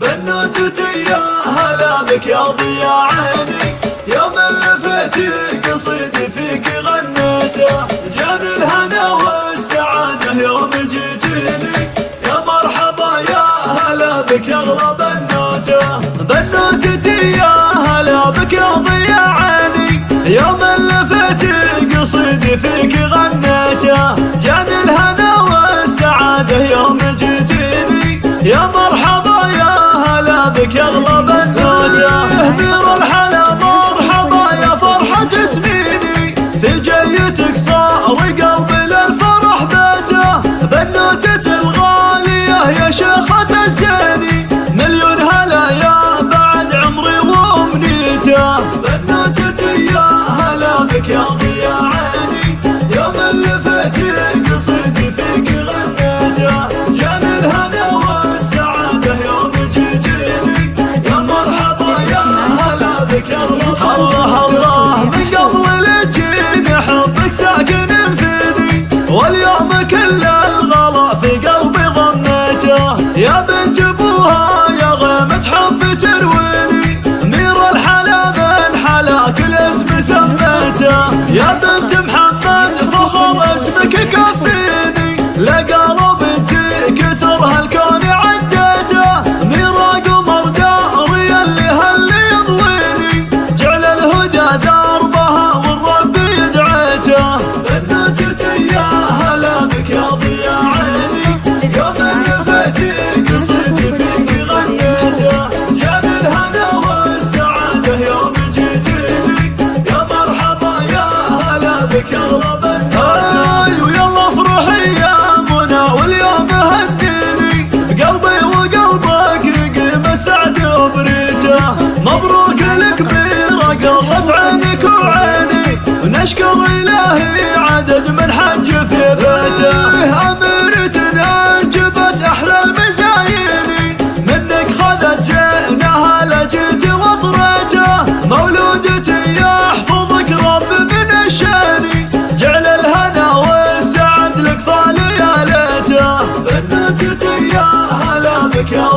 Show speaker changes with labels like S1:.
S1: بنوتتي يا هلا بك يا ضيا عيني يوم لفتي قصيدي فيك غنيته جاني الهنا والسعادة يوم جيتيني يا مرحبا يا هلا بك يا اغلى I'll Ya ben اشكر إلهي عدد من حج في بيته. أميرتنا جبت أحلى المزايين منك خذت جئناها لجيت وطريته. مولودتي يحفظك رب من الشاني جعل الهنا والسعد لك فالي يا ليته. بنتتي يا هلا بك يا